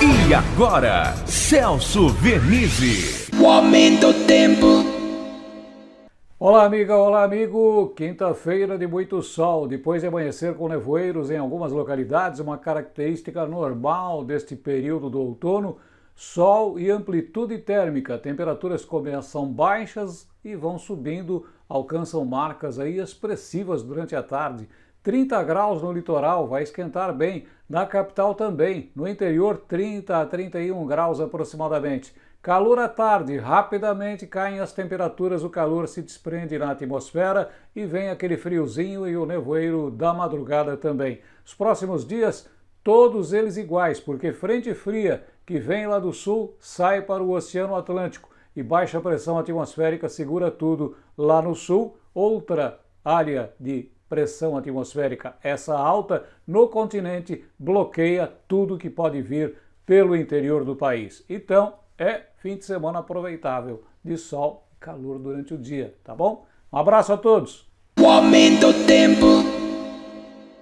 E agora, Celso Vernizzi. O aumento do tempo. Olá, amiga, olá, amigo. Quinta-feira de muito sol, depois de amanhecer com nevoeiros em algumas localidades, uma característica normal deste período do outono, sol e amplitude térmica. Temperaturas começam baixas e vão subindo, alcançam marcas aí expressivas durante a tarde. 30 graus no litoral, vai esquentar bem. Na capital também, no interior 30 a 31 graus aproximadamente. Calor à tarde, rapidamente caem as temperaturas, o calor se desprende na atmosfera e vem aquele friozinho e o nevoeiro da madrugada também. Os próximos dias, todos eles iguais, porque frente fria que vem lá do sul sai para o Oceano Atlântico e baixa pressão atmosférica segura tudo lá no sul. Outra área de pressão atmosférica, essa alta no continente, bloqueia tudo que pode vir pelo interior do país. Então, é fim de semana aproveitável, de sol e calor durante o dia, tá bom? Um abraço a todos! O aumento do tempo.